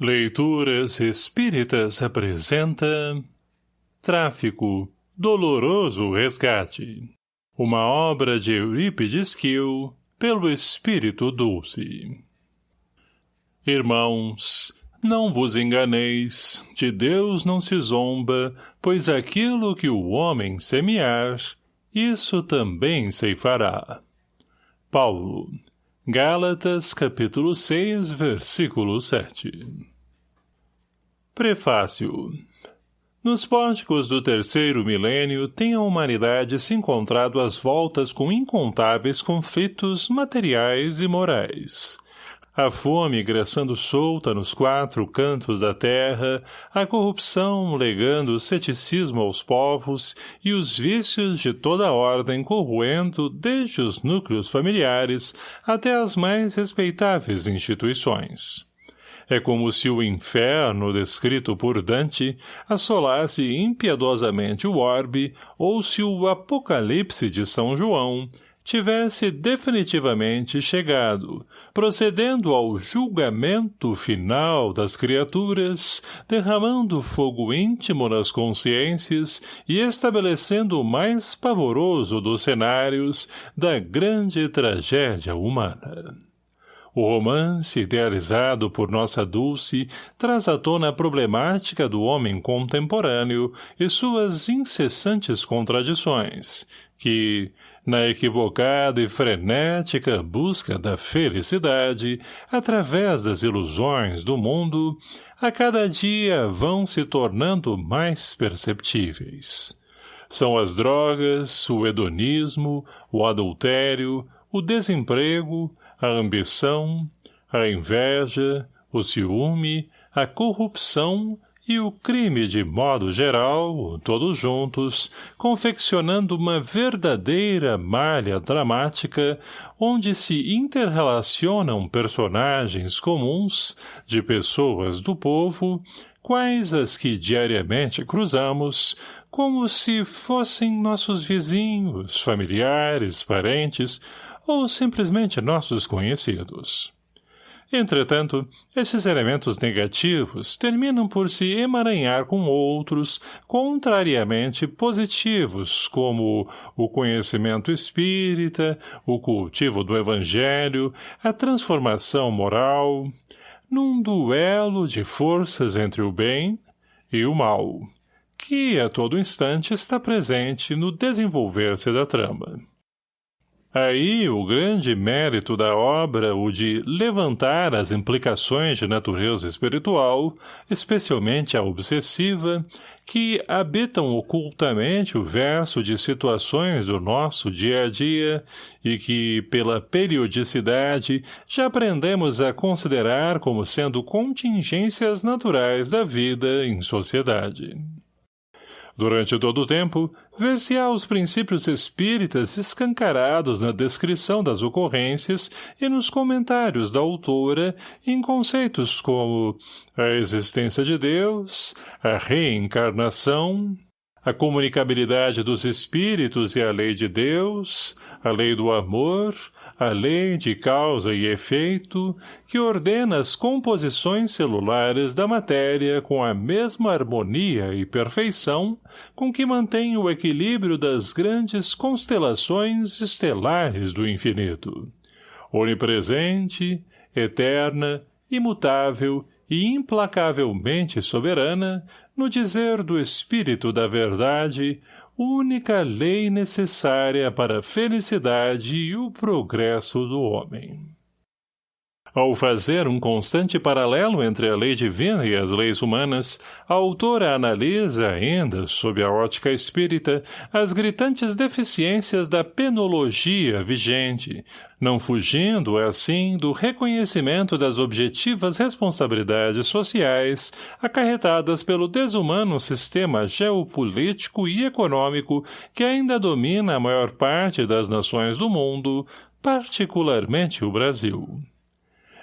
Leituras Espíritas apresenta Tráfico, Doloroso Resgate. Uma obra de Eurípides Kiel pelo Espírito Dulce. Irmãos, não vos enganeis, de Deus não se zomba, pois aquilo que o homem semear, isso também ceifará. Paulo Gálatas, capítulo 6, versículo 7 Prefácio Nos pórticos do terceiro milênio tem a humanidade se encontrado às voltas com incontáveis conflitos materiais e morais. A fome graçando solta nos quatro cantos da terra, a corrupção legando o ceticismo aos povos e os vícios de toda a ordem corroendo desde os núcleos familiares até as mais respeitáveis instituições. É como se o inferno descrito por Dante assolasse impiedosamente o orbe ou se o apocalipse de São João tivesse definitivamente chegado, procedendo ao julgamento final das criaturas, derramando fogo íntimo nas consciências e estabelecendo o mais pavoroso dos cenários da grande tragédia humana. O romance, idealizado por nossa Dulce, traz à tona a problemática do homem contemporâneo e suas incessantes contradições, que, na equivocada e frenética busca da felicidade, através das ilusões do mundo, a cada dia vão se tornando mais perceptíveis. São as drogas, o hedonismo, o adultério, o desemprego, a ambição, a inveja, o ciúme, a corrupção e o crime de modo geral, todos juntos, confeccionando uma verdadeira malha dramática onde se interrelacionam personagens comuns de pessoas do povo, quais as que diariamente cruzamos, como se fossem nossos vizinhos, familiares, parentes ou simplesmente nossos conhecidos. Entretanto, esses elementos negativos terminam por se emaranhar com outros, contrariamente positivos, como o conhecimento espírita, o cultivo do evangelho, a transformação moral, num duelo de forças entre o bem e o mal, que a todo instante está presente no desenvolver-se da trama. Aí o grande mérito da obra, o de levantar as implicações de natureza espiritual, especialmente a obsessiva, que habitam ocultamente o verso de situações do nosso dia a dia e que, pela periodicidade, já aprendemos a considerar como sendo contingências naturais da vida em sociedade. Durante todo o tempo, ver-se-á os princípios espíritas escancarados na descrição das ocorrências e nos comentários da autora em conceitos como a existência de Deus, a reencarnação, a comunicabilidade dos espíritos e a lei de Deus, a lei do amor, a lei de causa e efeito, que ordena as composições celulares da matéria com a mesma harmonia e perfeição com que mantém o equilíbrio das grandes constelações estelares do infinito. Onipresente, eterna, imutável e implacavelmente soberana, no dizer do Espírito da Verdade, única lei necessária para a felicidade e o progresso do homem. Ao fazer um constante paralelo entre a lei divina e as leis humanas, a autora analisa ainda, sob a ótica espírita, as gritantes deficiências da penologia vigente, não fugindo, assim, do reconhecimento das objetivas responsabilidades sociais acarretadas pelo desumano sistema geopolítico e econômico que ainda domina a maior parte das nações do mundo, particularmente o Brasil.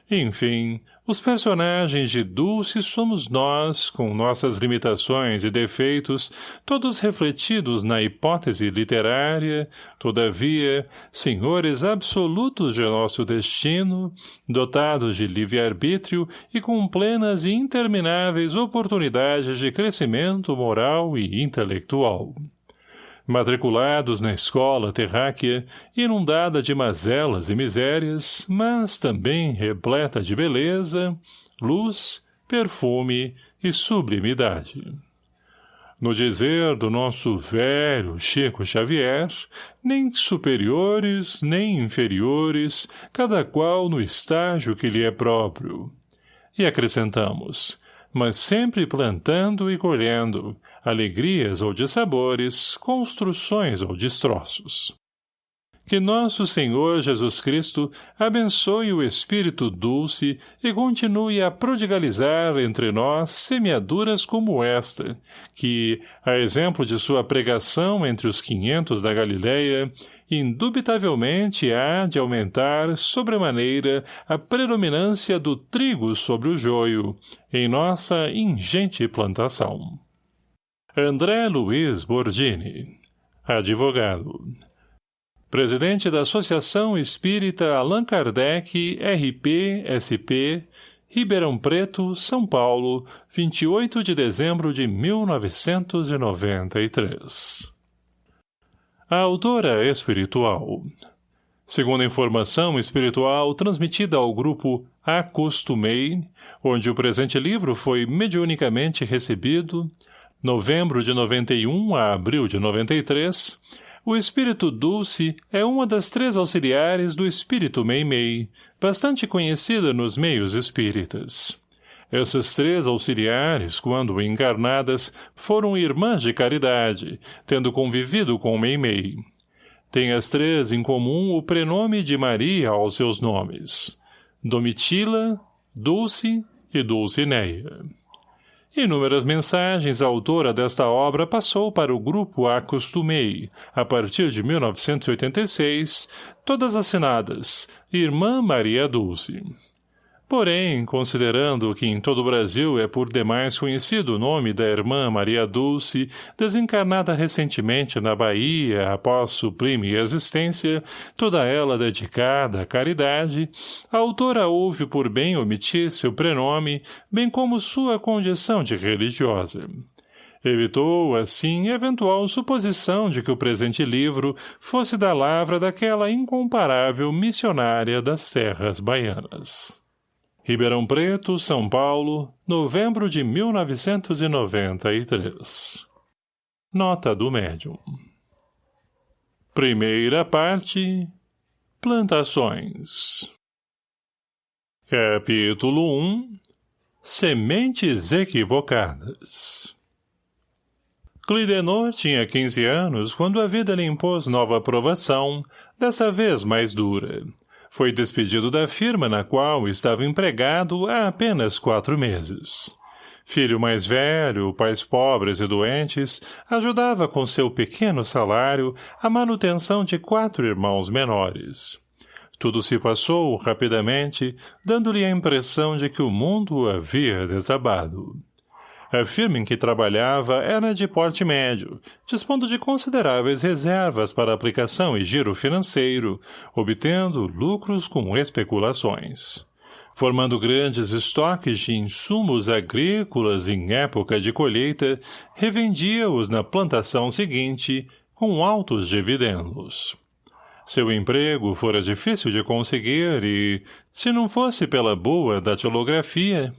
Enfim, os personagens de Dulce somos nós, com nossas limitações e defeitos, todos refletidos na hipótese literária, todavia, senhores absolutos de nosso destino, dotados de livre-arbítrio e com plenas e intermináveis oportunidades de crescimento moral e intelectual matriculados na escola terráquea, inundada de mazelas e misérias, mas também repleta de beleza, luz, perfume e sublimidade. No dizer do nosso velho Chico Xavier, nem superiores, nem inferiores, cada qual no estágio que lhe é próprio. E acrescentamos, mas sempre plantando e colhendo, alegrias ou de sabores, construções ou destroços. Que nosso Senhor Jesus Cristo abençoe o Espírito Dulce e continue a prodigalizar entre nós semeaduras como esta, que, a exemplo de sua pregação entre os quinhentos da Galileia, indubitavelmente há de aumentar sobremaneira a predominância do trigo sobre o joio, em nossa ingente plantação. André Luiz Bordini, advogado. Presidente da Associação Espírita Allan Kardec, RP, SP, Ribeirão Preto, São Paulo, 28 de dezembro de 1993. A autora espiritual. Segundo a informação espiritual transmitida ao grupo Acostumei, onde o presente livro foi mediunicamente recebido, novembro de 91 a abril de 93, o espírito Dulce é uma das três auxiliares do espírito Meimei, bastante conhecida nos meios espíritas. Essas três auxiliares, quando encarnadas, foram irmãs de caridade, tendo convivido com Meimei. Têm as três em comum o prenome de Maria aos seus nomes. Domitila, Dulce e Dulcineia. Inúmeras mensagens a autora desta obra passou para o grupo Acostumei, a partir de 1986, todas assinadas Irmã Maria Dulce. Porém, considerando que em todo o Brasil é por demais conhecido o nome da irmã Maria Dulce, desencarnada recentemente na Bahia após suprime existência, toda ela dedicada à caridade, a autora houve por bem omitir seu prenome, bem como sua condição de religiosa. Evitou, assim, eventual suposição de que o presente livro fosse da lavra daquela incomparável missionária das terras baianas. Ribeirão Preto, São Paulo, novembro de 1993. Nota do médium. Primeira parte. Plantações. Capítulo 1. Sementes equivocadas. Clidenor tinha 15 anos quando a vida lhe impôs nova aprovação, dessa vez mais dura. Foi despedido da firma na qual estava empregado há apenas quatro meses. Filho mais velho, pais pobres e doentes, ajudava com seu pequeno salário a manutenção de quatro irmãos menores. Tudo se passou rapidamente, dando-lhe a impressão de que o mundo havia desabado. A firma em que trabalhava era de porte médio, dispondo de consideráveis reservas para aplicação e giro financeiro, obtendo lucros com especulações. Formando grandes estoques de insumos agrícolas em época de colheita, revendia-os na plantação seguinte, com altos dividendos. Seu emprego fora difícil de conseguir e, se não fosse pela boa datilografia,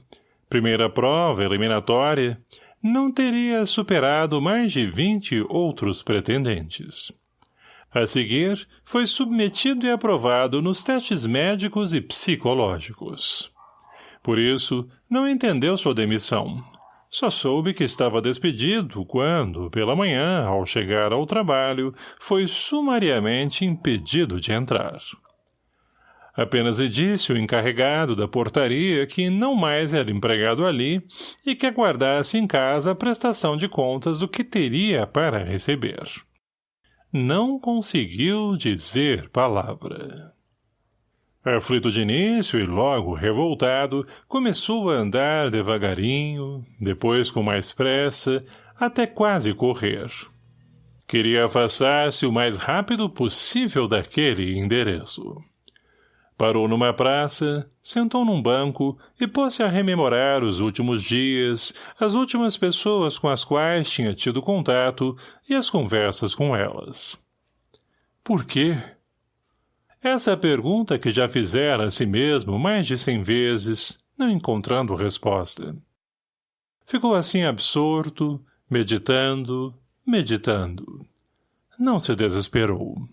Primeira prova eliminatória, não teria superado mais de vinte outros pretendentes. A seguir, foi submetido e aprovado nos testes médicos e psicológicos. Por isso, não entendeu sua demissão. Só soube que estava despedido quando, pela manhã, ao chegar ao trabalho, foi sumariamente impedido de entrar. Apenas lhe disse o encarregado da portaria que não mais era empregado ali e que aguardasse em casa a prestação de contas do que teria para receber. Não conseguiu dizer palavra. Aflito de início e logo revoltado, começou a andar devagarinho, depois com mais pressa, até quase correr. Queria afastar-se o mais rápido possível daquele endereço. Parou numa praça, sentou num banco e pôs-se a rememorar os últimos dias, as últimas pessoas com as quais tinha tido contato e as conversas com elas. Por quê? Essa pergunta que já fizera a si mesmo mais de cem vezes, não encontrando resposta. Ficou assim absorto, meditando, meditando. Não se desesperou.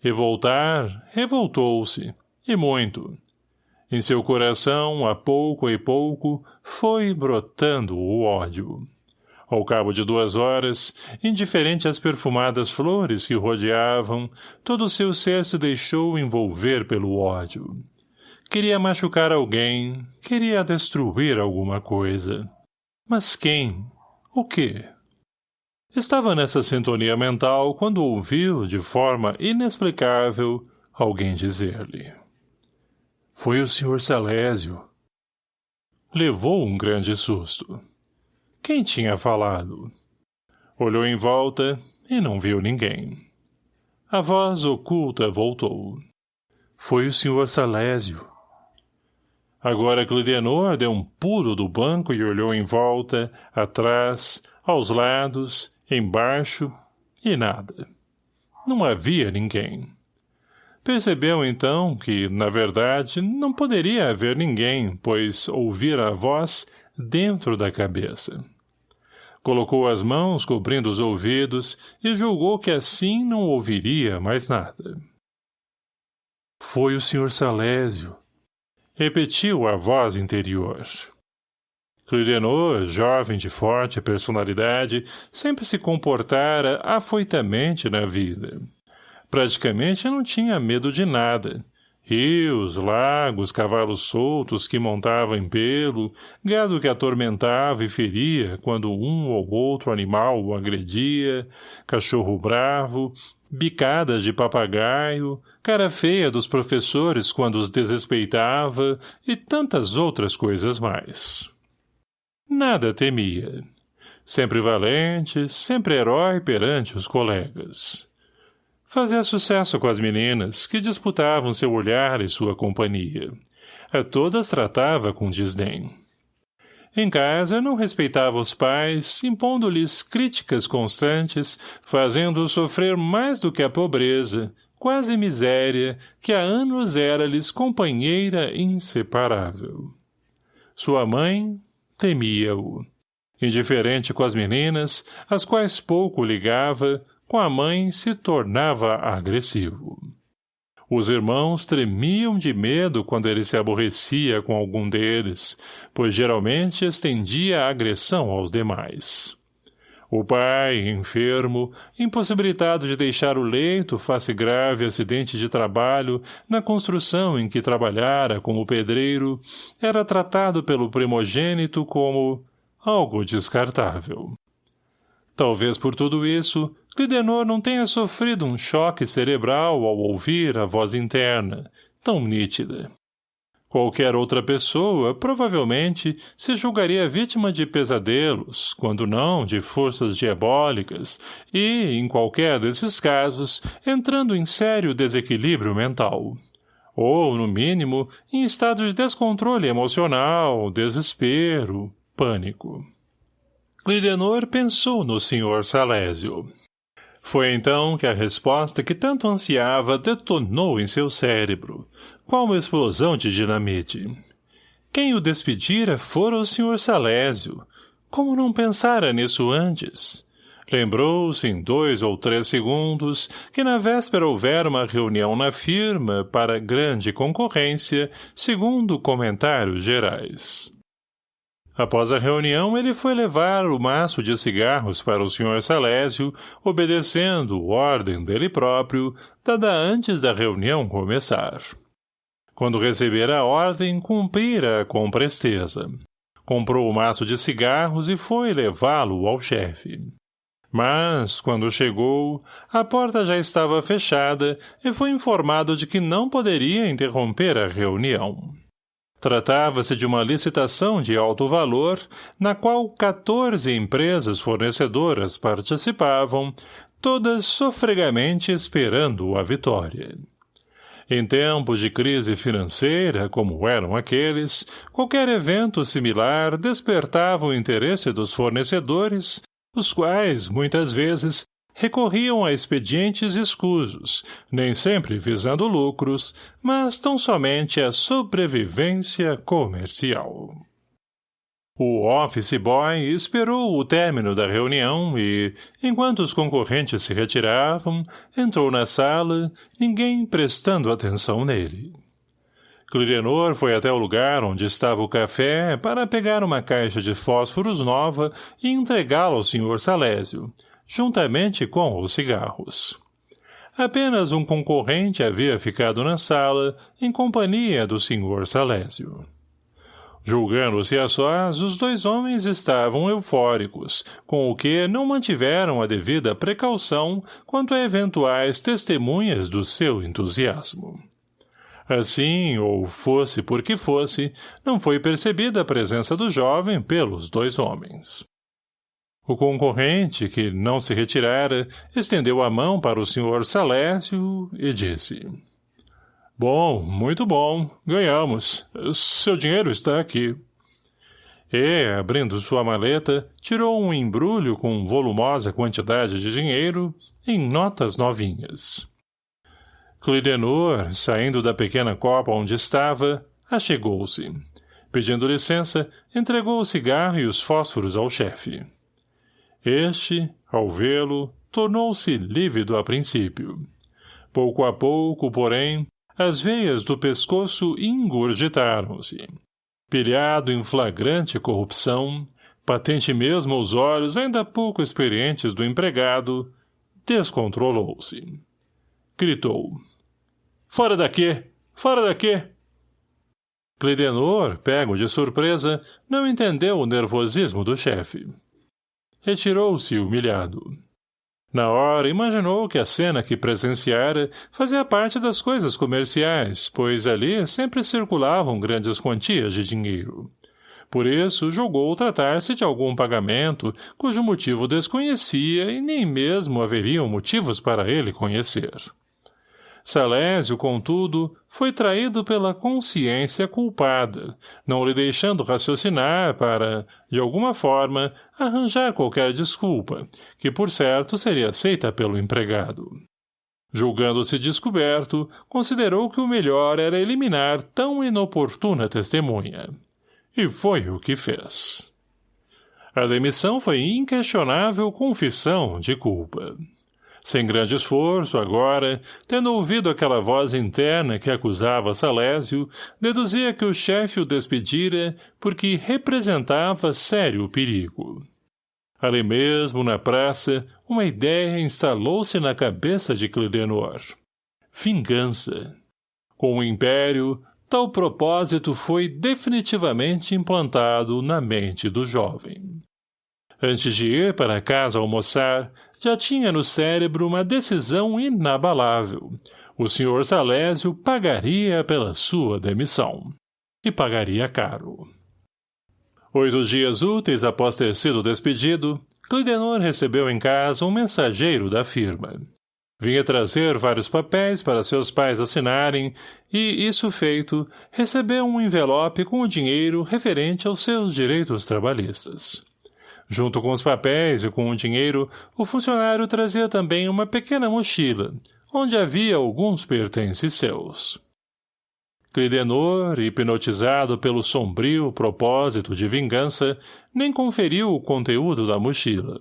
Revoltar, revoltou-se, e muito. Em seu coração, a pouco e pouco, foi brotando o ódio. Ao cabo de duas horas, indiferente às perfumadas flores que rodeavam, todo o seu ser se deixou envolver pelo ódio. Queria machucar alguém, queria destruir alguma coisa. Mas quem? O quê? Estava nessa sintonia mental quando ouviu, de forma inexplicável, alguém dizer-lhe. Foi o Sr. Salésio. Levou um grande susto. Quem tinha falado? Olhou em volta e não viu ninguém. A voz oculta voltou. Foi o Sr. Salésio. Agora Clidenor deu um pulo do banco e olhou em volta, atrás, aos lados, embaixo, e nada. Não havia ninguém. Percebeu então que, na verdade, não poderia haver ninguém, pois ouvira a voz dentro da cabeça. Colocou as mãos cobrindo os ouvidos e julgou que assim não ouviria mais nada. Foi o Sr. Salésio. Repetiu a voz interior. Clidenor, jovem de forte personalidade, sempre se comportara afoitamente na vida. Praticamente não tinha medo de nada. Rios, lagos, cavalos soltos que montavam em pelo, gado que atormentava e feria quando um ou outro animal o agredia, cachorro bravo, bicadas de papagaio, cara feia dos professores quando os desrespeitava e tantas outras coisas mais. Nada temia. Sempre valente, sempre herói perante os colegas. Fazia sucesso com as meninas, que disputavam seu olhar e sua companhia. A todas tratava com desdém. Em casa, não respeitava os pais, impondo-lhes críticas constantes, fazendo-os sofrer mais do que a pobreza, quase miséria, que há anos era-lhes companheira inseparável. Sua mãe temia-o. Indiferente com as meninas, às quais pouco ligava, com a mãe se tornava agressivo. Os irmãos tremiam de medo quando ele se aborrecia com algum deles, pois geralmente estendia a agressão aos demais. O pai, enfermo, impossibilitado de deixar o leito face grave acidente de trabalho na construção em que trabalhara como pedreiro, era tratado pelo primogênito como algo descartável. Talvez por tudo isso, Clidenor não tenha sofrido um choque cerebral ao ouvir a voz interna, tão nítida. Qualquer outra pessoa, provavelmente, se julgaria vítima de pesadelos, quando não de forças diabólicas, e, em qualquer desses casos, entrando em sério desequilíbrio mental. Ou, no mínimo, em estado de descontrole emocional, desespero, pânico. Clidenor pensou no Sr. Salésio. Foi então que a resposta que tanto ansiava detonou em seu cérebro, qual uma explosão de dinamite. Quem o despedira fora o Sr. Salésio. Como não pensara nisso antes? Lembrou-se em dois ou três segundos que na véspera houvera uma reunião na firma para grande concorrência, segundo comentários gerais. Após a reunião, ele foi levar o maço de cigarros para o Sr. Salésio, obedecendo ordem dele próprio, dada antes da reunião começar. Quando recebera a ordem, cumprira com presteza. Comprou o maço de cigarros e foi levá-lo ao chefe. Mas, quando chegou, a porta já estava fechada e foi informado de que não poderia interromper a reunião. Tratava-se de uma licitação de alto valor, na qual 14 empresas fornecedoras participavam, todas sofregamente esperando a vitória. Em tempos de crise financeira, como eram aqueles, qualquer evento similar despertava o interesse dos fornecedores, os quais, muitas vezes, recorriam a expedientes escusos, nem sempre visando lucros, mas tão somente a sobrevivência comercial. O office boy esperou o término da reunião e, enquanto os concorrentes se retiravam, entrou na sala, ninguém prestando atenção nele. Clirenor foi até o lugar onde estava o café para pegar uma caixa de fósforos nova e entregá-la ao Sr. Salésio, juntamente com os cigarros. Apenas um concorrente havia ficado na sala, em companhia do Sr. Salésio. Julgando-se a sós, os dois homens estavam eufóricos, com o que não mantiveram a devida precaução quanto a eventuais testemunhas do seu entusiasmo. Assim, ou fosse por que fosse, não foi percebida a presença do jovem pelos dois homens. O concorrente, que não se retirara, estendeu a mão para o senhor Salésio e disse... Bom, muito bom. Ganhamos. Seu dinheiro está aqui. E, abrindo sua maleta, tirou um embrulho com volumosa quantidade de dinheiro em notas novinhas. Clidenor, saindo da pequena copa onde estava, achegou-se. Pedindo licença, entregou o cigarro e os fósforos ao chefe. Este, ao vê-lo, tornou-se lívido a princípio. Pouco a pouco, porém, as veias do pescoço engurgitaram-se. Pilhado em flagrante corrupção, patente mesmo aos olhos ainda pouco experientes do empregado, descontrolou-se. Gritou. Fora daqui! Fora daqui! Clidenor, pego de surpresa, não entendeu o nervosismo do chefe. Retirou-se humilhado. Na hora, imaginou que a cena que presenciara fazia parte das coisas comerciais, pois ali sempre circulavam grandes quantias de dinheiro. Por isso, julgou tratar-se de algum pagamento cujo motivo desconhecia e nem mesmo haveriam motivos para ele conhecer. Salésio, contudo, foi traído pela consciência culpada, não lhe deixando raciocinar para, de alguma forma, arranjar qualquer desculpa, que por certo seria aceita pelo empregado. Julgando-se descoberto, considerou que o melhor era eliminar tão inoportuna testemunha. E foi o que fez. A demissão foi inquestionável confissão de culpa. Sem grande esforço, agora, tendo ouvido aquela voz interna que acusava Salésio, deduzia que o chefe o despedira porque representava sério perigo. Ali mesmo, na praça, uma ideia instalou-se na cabeça de Clidenor. Vingança. Com o império, tal propósito foi definitivamente implantado na mente do jovem. Antes de ir para casa almoçar, já tinha no cérebro uma decisão inabalável. O Sr. Salésio pagaria pela sua demissão. E pagaria caro. Oito dias úteis após ter sido despedido, Clidenor recebeu em casa um mensageiro da firma. Vinha trazer vários papéis para seus pais assinarem e, isso feito, recebeu um envelope com o dinheiro referente aos seus direitos trabalhistas. Junto com os papéis e com o dinheiro, o funcionário trazia também uma pequena mochila, onde havia alguns pertences seus. Clidenor, hipnotizado pelo sombrio propósito de vingança, nem conferiu o conteúdo da mochila.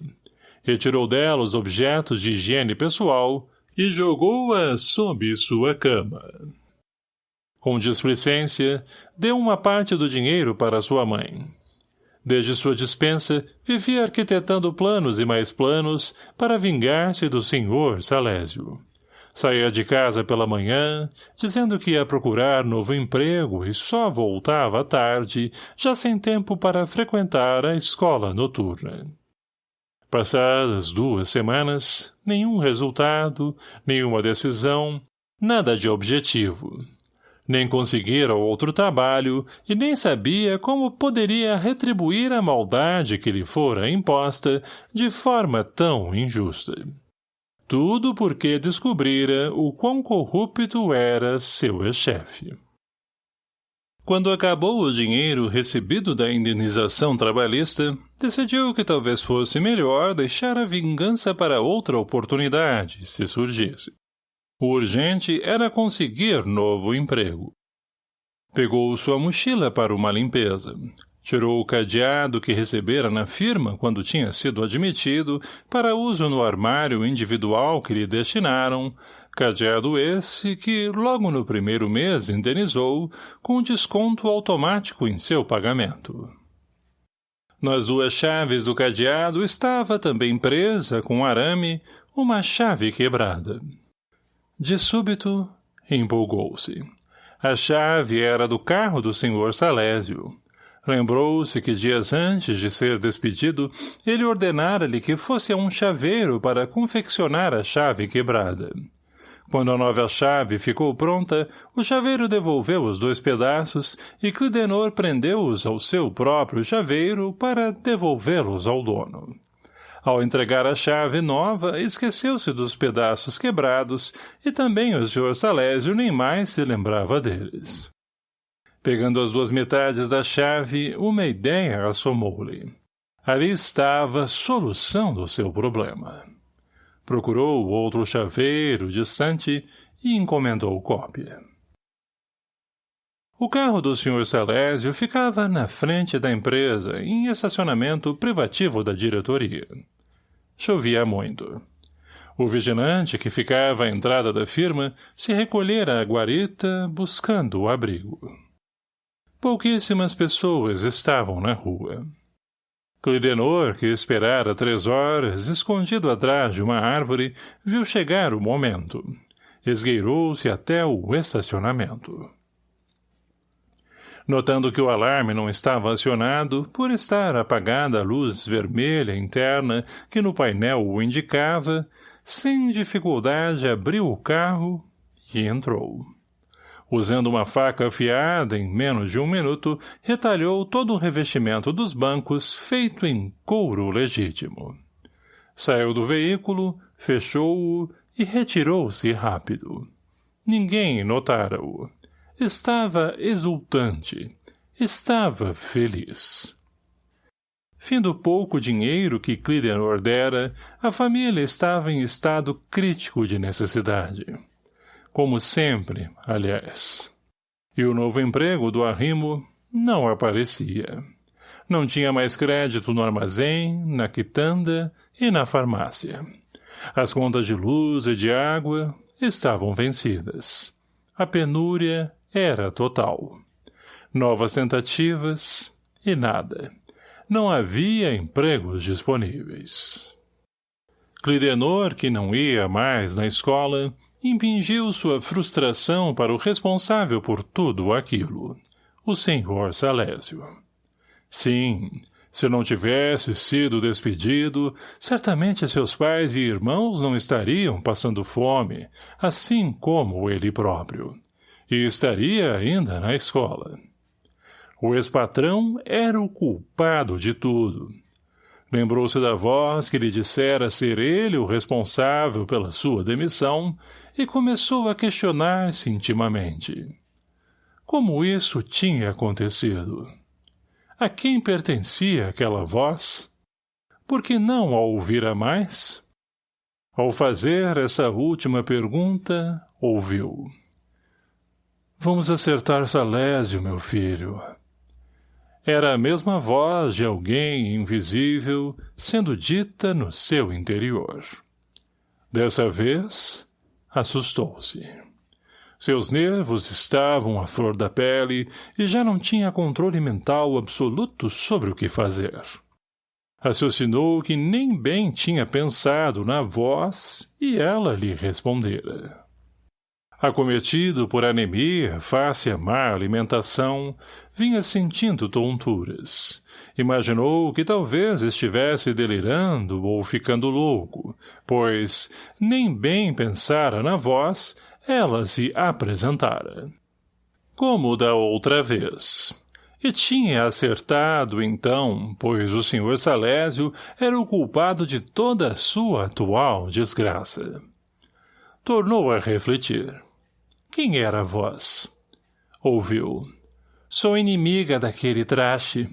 Retirou dela os objetos de higiene pessoal e jogou-a sob sua cama. Com displicência, deu uma parte do dinheiro para sua mãe. Desde sua dispensa, vivia arquitetando planos e mais planos para vingar-se do senhor Salésio. Saía de casa pela manhã, dizendo que ia procurar novo emprego e só voltava à tarde, já sem tempo para frequentar a escola noturna. Passadas duas semanas, nenhum resultado, nenhuma decisão, nada de objetivo. Nem conseguira outro trabalho e nem sabia como poderia retribuir a maldade que lhe fora imposta de forma tão injusta. Tudo porque descobrira o quão corrupto era seu ex-chefe. Quando acabou o dinheiro recebido da indenização trabalhista, decidiu que talvez fosse melhor deixar a vingança para outra oportunidade, se surgisse. O urgente era conseguir novo emprego. Pegou sua mochila para uma limpeza. Tirou o cadeado que recebera na firma quando tinha sido admitido para uso no armário individual que lhe destinaram, cadeado esse que, logo no primeiro mês, indenizou, com desconto automático em seu pagamento. Nas duas chaves do cadeado estava também presa, com arame, uma chave quebrada. De súbito, empolgou-se. A chave era do carro do senhor Salésio. Lembrou-se que dias antes de ser despedido, ele ordenara-lhe que fosse a um chaveiro para confeccionar a chave quebrada. Quando a nova chave ficou pronta, o chaveiro devolveu os dois pedaços e Clidenor prendeu-os ao seu próprio chaveiro para devolvê-los ao dono. Ao entregar a chave nova, esqueceu-se dos pedaços quebrados e também o Sr. Salésio nem mais se lembrava deles. Pegando as duas metades da chave, uma ideia assomou-lhe. Ali estava a solução do seu problema. Procurou outro chaveiro distante e encomendou cópia. O carro do Sr. Salésio ficava na frente da empresa, em estacionamento privativo da diretoria. Chovia muito. O vigilante, que ficava à entrada da firma, se recolhera à guarita, buscando o abrigo. Pouquíssimas pessoas estavam na rua. Clidenor, que esperara três horas, escondido atrás de uma árvore, viu chegar o momento. Esgueirou-se até o estacionamento. Notando que o alarme não estava acionado, por estar apagada a luz vermelha interna que no painel o indicava, sem dificuldade abriu o carro e entrou. Usando uma faca afiada, em menos de um minuto, retalhou todo o revestimento dos bancos feito em couro legítimo. Saiu do veículo, fechou-o e retirou-se rápido. Ninguém notara-o. Estava exultante. Estava feliz. Findo pouco dinheiro que Clidenor dera, a família estava em estado crítico de necessidade. Como sempre, aliás. E o novo emprego do arrimo não aparecia. Não tinha mais crédito no armazém, na quitanda e na farmácia. As contas de luz e de água estavam vencidas. A penúria era total. Novas tentativas e nada. Não havia empregos disponíveis. Clidenor, que não ia mais na escola, impingiu sua frustração para o responsável por tudo aquilo, o senhor Salésio. Sim, se não tivesse sido despedido, certamente seus pais e irmãos não estariam passando fome, assim como ele próprio. E estaria ainda na escola. O ex-patrão era o culpado de tudo. Lembrou-se da voz que lhe dissera ser ele o responsável pela sua demissão e começou a questionar-se intimamente. Como isso tinha acontecido? A quem pertencia aquela voz? Por que não a ouvira mais? Ao fazer essa última pergunta, ouviu. Vamos acertar Salésio, meu filho. Era a mesma voz de alguém invisível sendo dita no seu interior. Dessa vez, assustou-se. Seus nervos estavam à flor da pele e já não tinha controle mental absoluto sobre o que fazer. Raciocinou que nem bem tinha pensado na voz e ela lhe respondera. Acometido por anemia, face a má alimentação, vinha sentindo tonturas. Imaginou que talvez estivesse delirando ou ficando louco, pois, nem bem pensara na voz, ela se apresentara. Como da outra vez. E tinha acertado, então, pois o senhor Salésio era o culpado de toda a sua atual desgraça. Tornou a refletir. Quem era a voz? Ouviu. Sou inimiga daquele traste.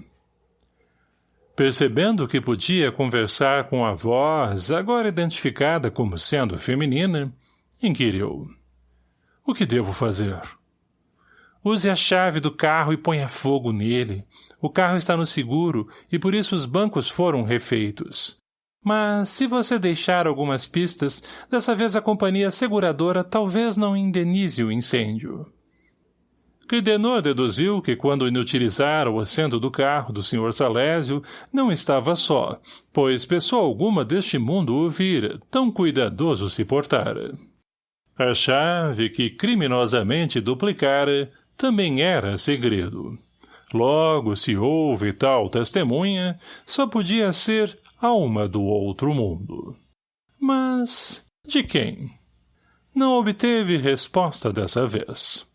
Percebendo que podia conversar com a voz, agora identificada como sendo feminina, inquiriu. O que devo fazer? Use a chave do carro e ponha fogo nele. O carro está no seguro e por isso os bancos foram refeitos. Mas, se você deixar algumas pistas, dessa vez a companhia seguradora talvez não indenize o incêndio. Clidenor deduziu que quando inutilizara o assento do carro do Sr. Salésio, não estava só, pois pessoa alguma deste mundo o vira, tão cuidadoso se portara. A chave que criminosamente duplicara também era segredo. Logo, se houve tal testemunha, só podia ser alma do outro mundo. Mas de quem? Não obteve resposta dessa vez.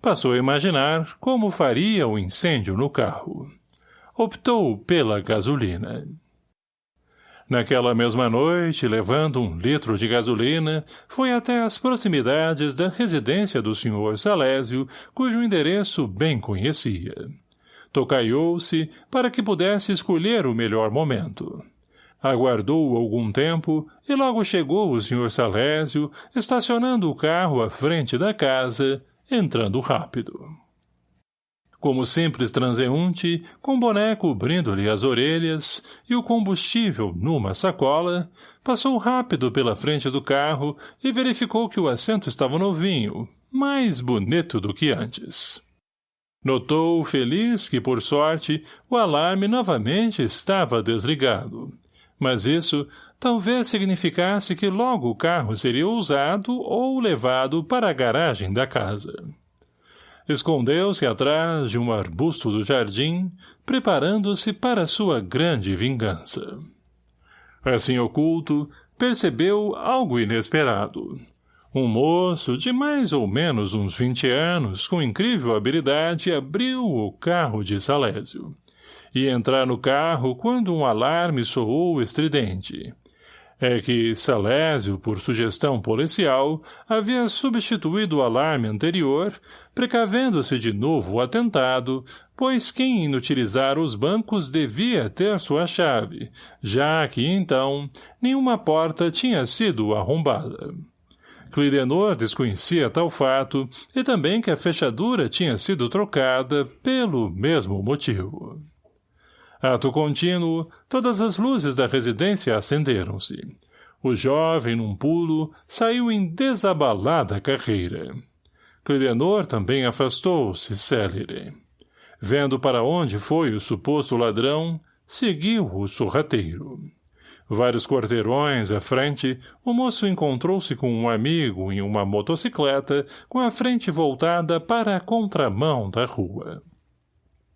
Passou a imaginar como faria o incêndio no carro. Optou pela gasolina. Naquela mesma noite, levando um litro de gasolina, foi até as proximidades da residência do Sr. Salésio, cujo endereço bem conhecia. Tocaiou-se para que pudesse escolher o melhor momento. Aguardou algum tempo e logo chegou o Sr. Salésio, estacionando o carro à frente da casa, entrando rápido. Como simples transeunte, com boné cobrindo-lhe as orelhas e o combustível numa sacola, passou rápido pela frente do carro e verificou que o assento estava novinho, mais bonito do que antes. Notou, feliz, que, por sorte, o alarme novamente estava desligado, mas isso talvez significasse que logo o carro seria usado ou levado para a garagem da casa. Escondeu-se atrás de um arbusto do jardim, preparando-se para sua grande vingança. Assim oculto, percebeu algo inesperado. Um moço de mais ou menos uns vinte anos, com incrível habilidade, abriu o carro de Salésio e entrar no carro quando um alarme soou estridente. É que Salésio, por sugestão policial, havia substituído o alarme anterior, precavendo-se de novo o atentado, pois quem inutilizar os bancos devia ter sua chave, já que, então, nenhuma porta tinha sido arrombada. Clidenor desconhecia tal fato e também que a fechadura tinha sido trocada pelo mesmo motivo. Ato contínuo, todas as luzes da residência acenderam-se. O jovem, num pulo, saiu em desabalada carreira. Clidenor também afastou-se, célere. Vendo para onde foi o suposto ladrão, seguiu o sorrateiro. Vários quarteirões à frente, o moço encontrou-se com um amigo em uma motocicleta com a frente voltada para a contramão da rua.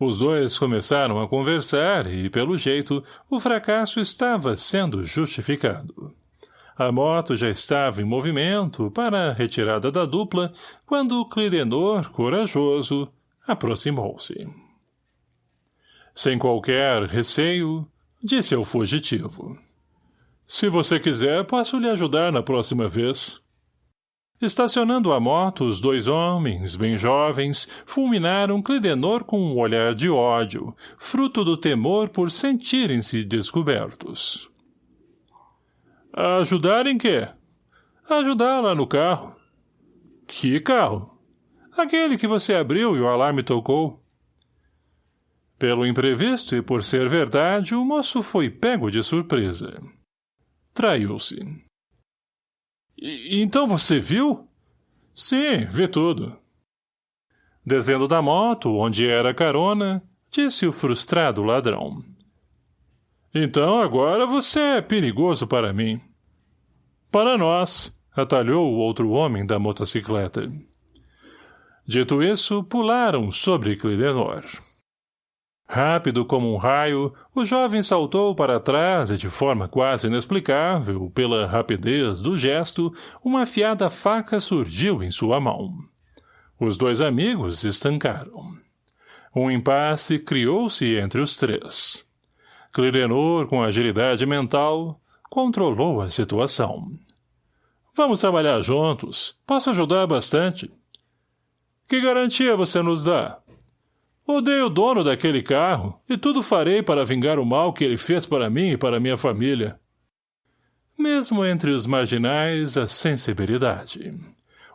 Os dois começaram a conversar e, pelo jeito, o fracasso estava sendo justificado. A moto já estava em movimento para a retirada da dupla quando Clidenor, corajoso, aproximou-se. Sem qualquer receio, disse ao fugitivo. Se você quiser, posso lhe ajudar na próxima vez. Estacionando a moto, os dois homens, bem jovens, fulminaram Clidenor com um olhar de ódio, fruto do temor por sentirem-se descobertos. Ajudar em quê? Ajudar lá no carro. Que carro? Aquele que você abriu e o alarme tocou. Pelo imprevisto e por ser verdade, o moço foi pego de surpresa. Traiu-se. Então você viu? Sim, vi tudo. Descendo da moto, onde era carona, disse o frustrado ladrão. Então agora você é perigoso para mim. Para nós, Atalhou o outro homem da motocicleta. Dito isso, pularam sobre Clidenor. Rápido como um raio, o jovem saltou para trás e de forma quase inexplicável, pela rapidez do gesto, uma afiada faca surgiu em sua mão. Os dois amigos estancaram. Um impasse criou-se entre os três. Clirenor, com agilidade mental, controlou a situação. Vamos trabalhar juntos. Posso ajudar bastante. Que garantia você nos dá? Odeio o dono daquele carro, e tudo farei para vingar o mal que ele fez para mim e para minha família. Mesmo entre os marginais, a sensibilidade.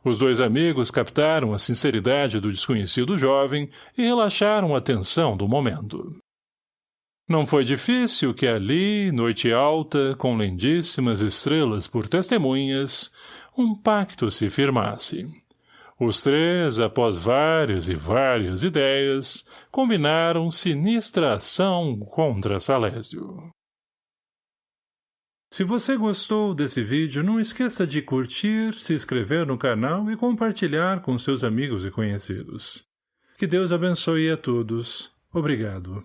Os dois amigos captaram a sinceridade do desconhecido jovem e relaxaram a tensão do momento. Não foi difícil que ali, noite alta, com lindíssimas estrelas por testemunhas, um pacto se firmasse. Os três, após várias e várias ideias, combinaram sinistra ação contra Salésio. Se você gostou desse vídeo, não esqueça de curtir, se inscrever no canal e compartilhar com seus amigos e conhecidos. Que Deus abençoe a todos. Obrigado.